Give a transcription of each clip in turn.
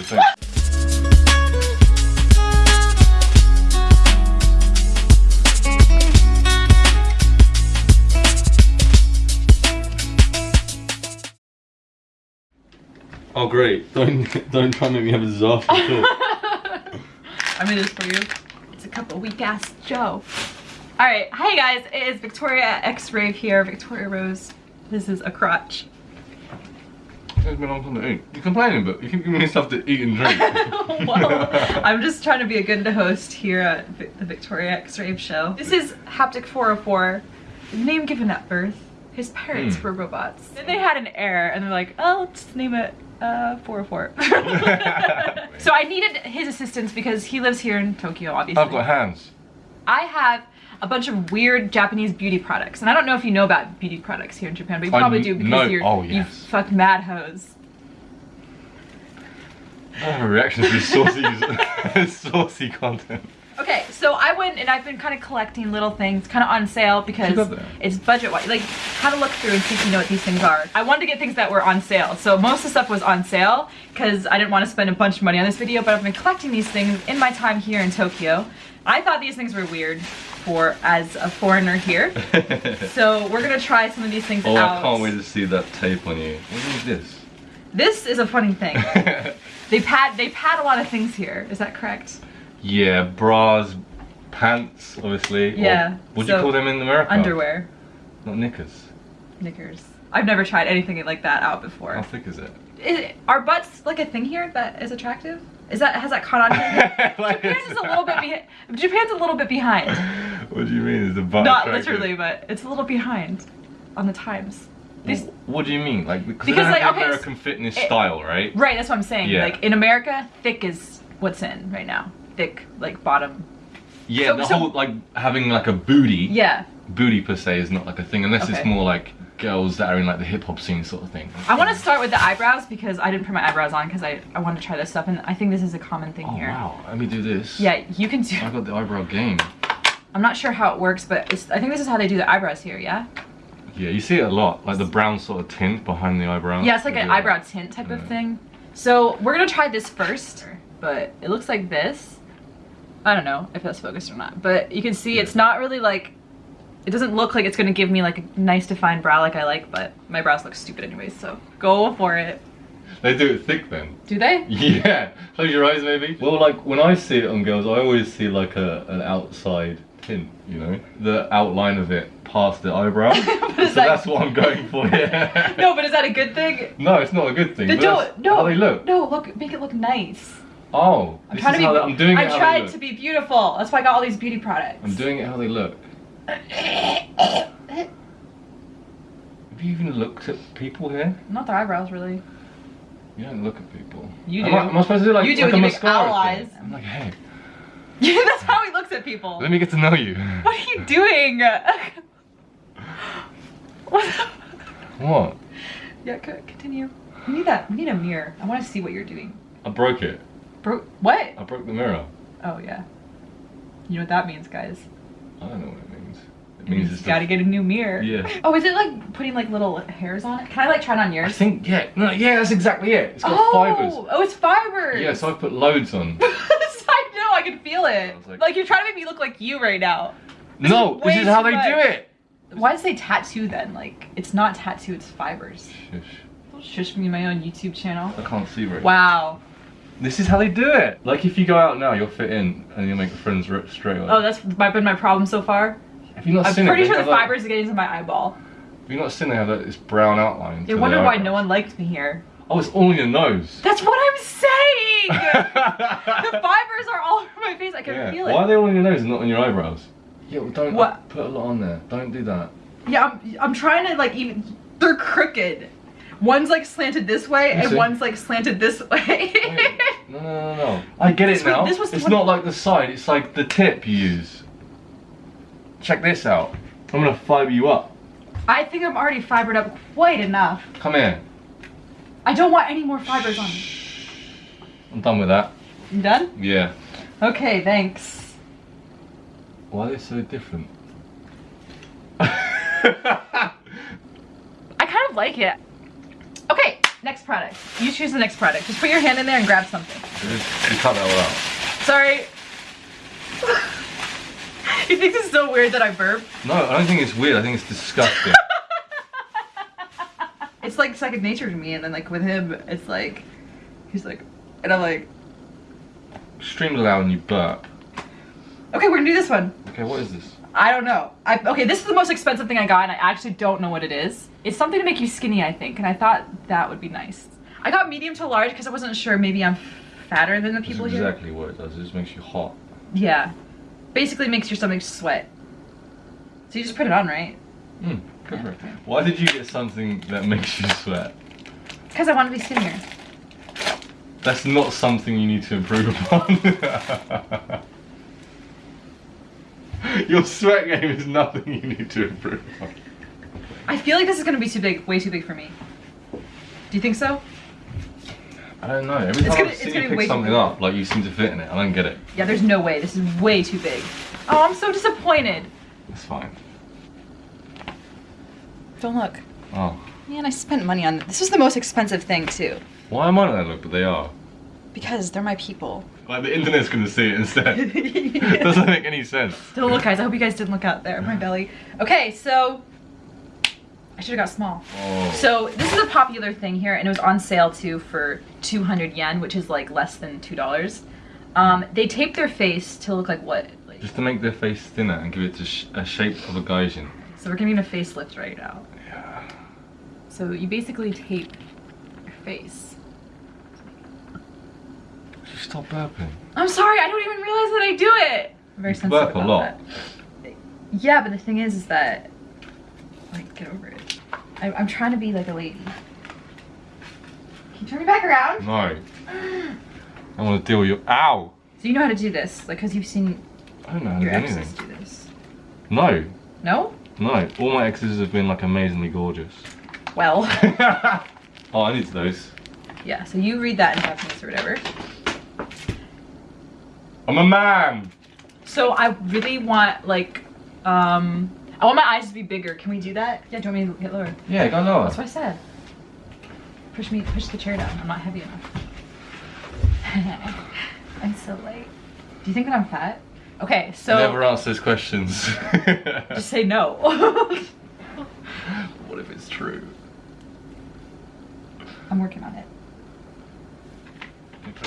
your thing. Oh great! Don't don't try and make me have a disaster too. I made this for you. It's a cup of weak ass Joe. Alright, hi guys, it is Victoria X-Rave here, Victoria Rose. This is a crotch. It's been a long time to eat. You're complaining, but you keep giving me stuff to eat and drink. well, I'm just trying to be a good host here at the Victoria X-Rave show. This is Haptic 404, the name given at birth. His parents Hmm. were robots. Then they had an heir, and they're like, oh, let's name it uh, 404. so I needed his assistance because he lives here in Tokyo, obviously. I've got hands. I have a bunch of weird Japanese beauty products, and I don't know if you know about beauty products here in Japan, but you I probably do because know- you're oh, you yes. fuck mad hoes. I have a reaction to saucy, saucy content. Okay, so I went and I've been kind of collecting little things, kind of on sale because it's budget wise. Like, have a look through and see if you know what these things are. I wanted to get things that were on sale, so most of the stuff was on sale because I didn't want to spend a bunch of money on this video. But I've been collecting these things in my time here in Tokyo. I thought these things were weird for as a foreigner here, so we're gonna try some of these things Oh, out. I can't wait to see that tape on you. What is this? This is a funny thing. they pad they pad a lot of things here. Is that correct? Yeah, bras, pants, obviously. Yeah, what do you call them in America? Underwear, Not knickers. knickers. I've never tried anything like that out before. How thick is it? Is, are butts like a thing here that is attractive? Is that has that caught on here? Like, Japan's is a little bit behind. Japan's a little bit behind. What do you mean? Is the butt Not attractive? literally, but it's a little behind on the times. These, What do you mean? Like because, Because, like, okay, American fitness it- style, right? right, that's what I'm saying. Yeah. Like in America, thick is what's in right now. Thick, like bottom. Yeah, So- the so- whole like having like a booty. Yeah. Booty per se is not like a thing unless it's more like girls that are in like the hip hop scene sort of thing. I want to start with the eyebrows because I didn't put my eyebrows on because I, I want to try this stuff and I think this is a common thing Oh here. wow, let me do this. Yeah, you can do. I got the eyebrow game. I'm not sure how it works, but it's, I think this is how they do the eyebrows here. Yeah. Yeah, you see it a lot, like the brown sort of tint behind the eyebrow. Yeah, it's like an eyebrow tint type of thing. So we're gonna try this first, but it looks like this. I don't know if that's focused or not, but you can see it's not really like, it doesn't look like it's gonna give me like a nice defined brow like I like, but my brows look stupid anyways, so go for it. They do it thick then. Do they? Yeah, close your eyes maybe. Well, like when I see it on girls, I always see like a an outside tint, you know, the outline of it past the eyebrow. so that- that's what I'm going for. Yeah. No, but is that a good thing? No, it's not a good thing. No, no, how they look. No, look, make it look nice. Oh, I'm trying to be. they, I'm doing it I tried to be beautiful. That's why I got all these beauty products. I'm doing it how they look. Have you even looked at people here? Not the eyebrows, really. You don't look at people. You am do. I, am I supposed to do like, You do, like you a make mascara thing? I'm like, hey, Yeah, that's how he looks at people. let me get to know you. What are you doing? what? What? Yeah, continue. We need that. We need a mirror. I want to see what you're doing. I broke it. Bro, what? I broke the mirror. Oh yeah. You know what that means, guys? I don't know what it means. It means you it's gotta get a new mirror. Yeah. Oh, is it like putting like little hairs on it? Can I like try it on yours? I think yeah, no, yeah, that's exactly it. It's got oh, fibers. oh, it's fibers. Yeah, so I put loads on. I know. I can feel it. Like- Like, you're trying to make me look like you right now. This no, is this is how they do it. Why does they say tattoo then? Like, it's not tattoo. It's fibers. Shush. Don't shush me in my own YouTube channel. I can't see right. Wow. This is how they do it. Like if you go out now, you'll fit in and you'll make friends ri- straight away. Oh, that's been my problem so far. Have you not I'm seen pretty it? sure the have, like- fibers are getting into my eyeball. Have you not seen they have like, this brown outline? They to wonder why no one liked me here. Oh, it's all in your nose. That's what I'm saying! the fibers are all over my face. I can yeah. feel it. Why are they all in your nose and not on your eyebrows? Yeah, well, don't What? put a lot on there. Don't do that. Yeah, I'm, I'm trying to like even. They're crooked. One's like slanted this way, and one's like slanted this way. Wait, no, no, no, no. I get This it was- now. this was it's not like the side. It's like the tip you use. Check this out. I'm gonna fiber you up. I think I'm already fibered up quite enough. Come in. I don't want any more fibers on me. I'm done with that. You done? Yeah. Okay, thanks. Why are they so different? I kind of like it. Next product. You choose the next product. Just put your hand in there and grab something. Cut that all out. Sorry. you think this is so weird that I burp? No, I don't think it's weird. I think it's disgusting. it's like second nature to me, and then like with him, it's like he's like, and I'm like, Streams loud when you burp. okay, we're gonna do this one. Okay, what is this? I don't know. I, okay, this is the most expensive thing I got, and I actually don't know what it is. It's something to make you skinny, I think, and I thought that would be nice. I got medium to large because I wasn't sure. Maybe I'm fatter than the people That's here. exactly what it does. It just makes you hot. Yeah, basically makes your stomach sweat. So you just put it on, right? Mm, for it. Why did you get something that makes you sweat? Because I want to be skinnier. That's not something you need to improve upon. Your sweat game is nothing you need to improve on. I feel like this is gonna be too big, way too big for me. Do you think so? I don't know. Every time gonna- I it's see gonna you pick something up, like you seem to fit in it. I don't get it. Yeah, there's no way. This is way too big. Oh, I'm so disappointed. It's fine. Don't look. Oh. Man, I spent money on this. was the most expensive thing too. Why am I not look? But they are. Because they're my people. Like the internet's gonna see it instead. Doesn't make any sense. Don't look, guys. I hope you guys didn't look out there. My belly. Okay, so I should have got small. Oh. So this is a popular thing here, and it was on sale too for 200 yen, which is like less than two dollars. Um, they tape their face to look like what? Like, Just to make their face thinner and give it to sh- a shape of a gaijin. so we're giving it a facelift right now. Yeah. So you basically tape your face. Stop burping. I'm sorry, I don't even realize that I do it. I'm very You sensitive burp a lot. that. Yeah, but the thing is, is that like get over it. I, I'm trying to be like a lady. Can you turn me back around? No. I want to deal with you. Ow! So you know how to do this, like, cause you've seen I don't know how to your do exes anything. do this. No. No? No. All my exes have been like amazingly gorgeous. Well, oh, I need those. yeah. So you read that in Japanese or whatever. I'm a man! So I really want like, um, I want my eyes to be bigger. Can we do that? Yeah. Do you want me to get lower? Yeah, go lower. That's what I said. Push me, push the chair down. I'm not heavy enough. I'm so light. Do you think that I'm fat? Okay, so Never ask those questions. just say no. what if it's true? I'm working on it.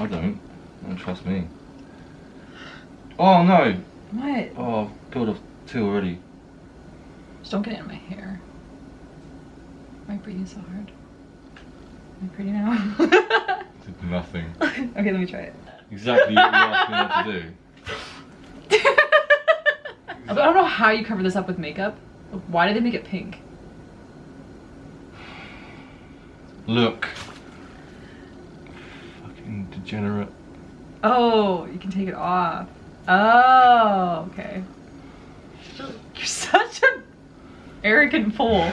I don't. Don't trust me. Oh no! What? Oh, I've peeled off two already. Just don't get it in my hair. Am I breathing so hard? Am I pretty now? Did nothing. okay, let me try it. Exactly what you asked me to do. I don't know how you cover this up with makeup. Why did they make it pink? Look. Fucking degenerate. Oh, you can take it off. Oh, okay. You're such an arrogant fool.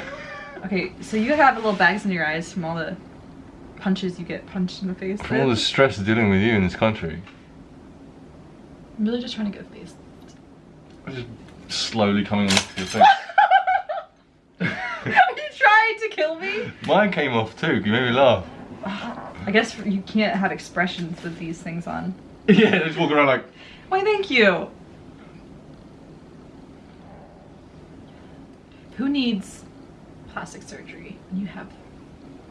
Okay, so you have little bags in your eyes from all the punches you get punched in the face. From all the stress dealing with you in this country. I'm really just trying to get a face. I'm just slowly coming off your face. Are you trying to kill me? Mine came off too, you made me laugh. I guess you can't have expressions with these things on. Yeah, just walk around like, Why, thank you. Who needs plastic surgery when you have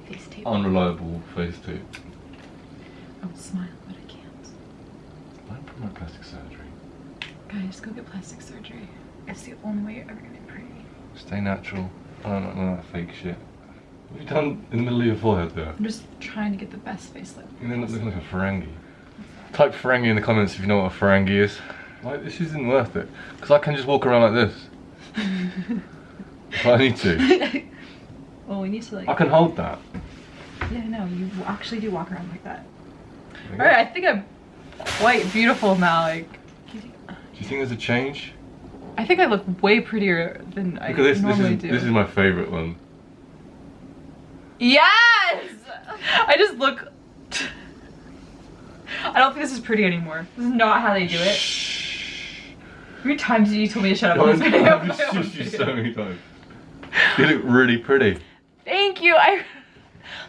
face tape? unreliable face tape. I would smile, but I can't. I Don't promote plastic surgery. Guys, go get plastic surgery. It's the only way you're ever gonna be pretty. Stay natural. I don't know that fake shit. What have you done in the middle of your forehead there? I'm just trying to get the best facelift. You end up looking like a Ferengi. Type Ferengi in the comments if you know what a Ferengi is. Like, this isn't worth it. Because I can just walk around like this. if I need to. well, we need to like. I can hold that. Yeah, no, you actually do walk around like that. All right, I think I'm quite beautiful now. Like, Do you think there's a change? I think I look way prettier than I Look at this. This normally is, do. this is my favourite one. Yes! I just look. I don't think this is pretty anymore. This is not how they do it. How many times did you tell me to shut up on this video? I've just used you so many times. You look really pretty. Thank you. I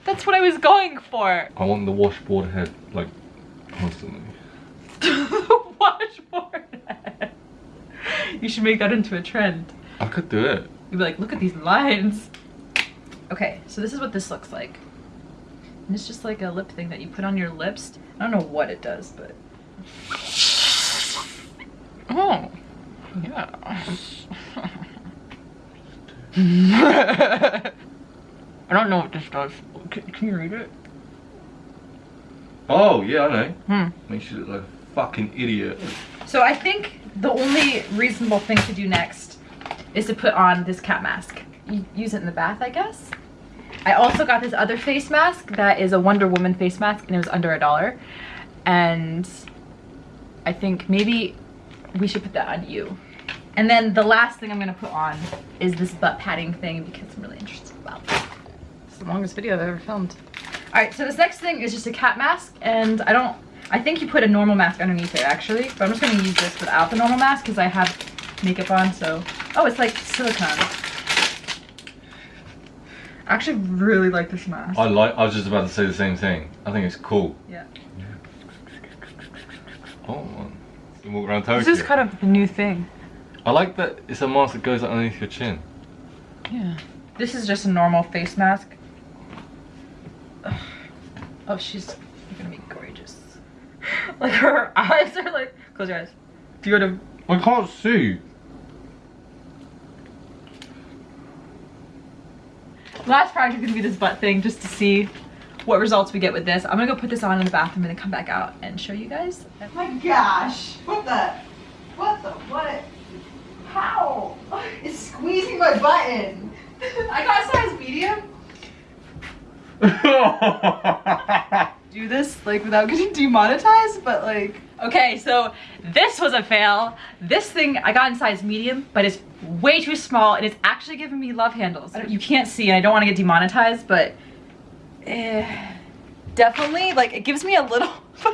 That's what I was going for. I want the washboard head, like, constantly. Washboard. head. you should make that into a trend. I could do it. You'd be like, look at these lines. Okay, so this is what this looks like. And it's just like a lip thing that you put on your lips. I don't know what it does, but. Oh, yeah. I don't know what this does. Can, can you read it? Oh, yeah, I know. Hmm. Makes you look like a fucking idiot. So I think the only reasonable thing to do next is to put on this cat mask. You use it in the bath, I guess. I also got this other face mask that is a Wonder Woman face mask and it was under a dollar. And I think maybe we should put that on you. And then the last thing I'm gonna put on is this butt padding thing because I'm really interested about this. It's the longest video I've ever filmed. All right, so this next thing is just a cat mask and I don't, I think you put a normal mask underneath it actually, but I'm just gonna use this without the normal mask because I have makeup on, so. Oh, it's like silicone. I actually really like this mask. I like. I was just about to say the same thing. I think it's cool. Yeah. Oh, you walk around Tokyo. This is kind of the new thing. I like that it's a mask that goes underneath your chin. Yeah. This is just a normal face mask. Ugh. Oh, she's gonna be gorgeous. Like her eyes are like. Close your eyes. Do you want to? I can't see. Last project is gonna be this butt thing, just to see what results we get with this. I'm gonna go put this on in the bathroom and then come back out and show you guys. Oh my gosh! What the? What the? What? How? It's squeezing my button. I got a size medium. Do this like without getting demonetized, but like Okay, so this was a fail. This thing I got in size medium, but it's way too small and it's actually giving me love handles. You can't see and I don't want to get demonetized, but eh, definitely like it gives me a little.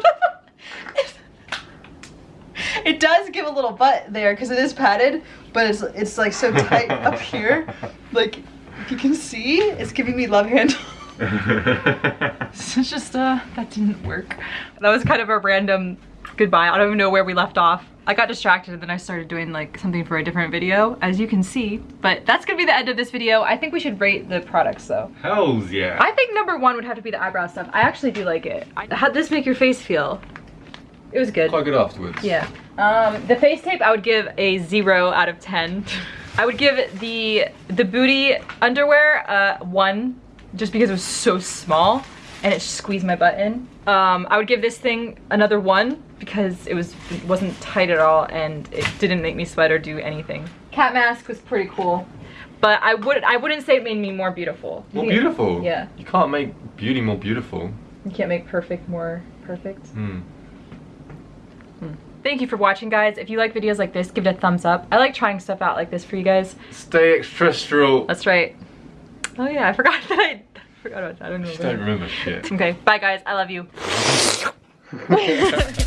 it does give a little butt there because it is padded, but it's it's like so tight up here. Like if you can see, it's giving me love handle. it's just uh that didn't work. That was kind of a random goodbye. I don't even know where we left off. I got distracted and then I started doing like something for a different video, as you can see. But that's gonna be the end of this video. I think we should rate the products though. Hells yeah. I think number one would have to be the eyebrow stuff. I actually do like it. How'd this make your face feel? It was good. Quite good afterwards. Yeah. Um, the face tape I would give a zero out of 10. I would give the the booty underwear uh, one, just because it was so small and it squeezed my butt in. Um, I would give this thing another one because it was it wasn't tight at all and it didn't make me sweat or do anything. Cat mask was pretty cool, but I would I wouldn't say it made me more beautiful. More think- beautiful. Yeah. You can't make beauty more beautiful. You can't make perfect more perfect. Hmm. Thank you for watching, guys. If you like videos like this, give it a thumbs up. I like trying stuff out like this for you guys. Stay extraterrestrial. That's right. Oh yeah, I forgot that I, I forgot about that. I don't know. Just don't remember shit. Okay, bye guys. I love you.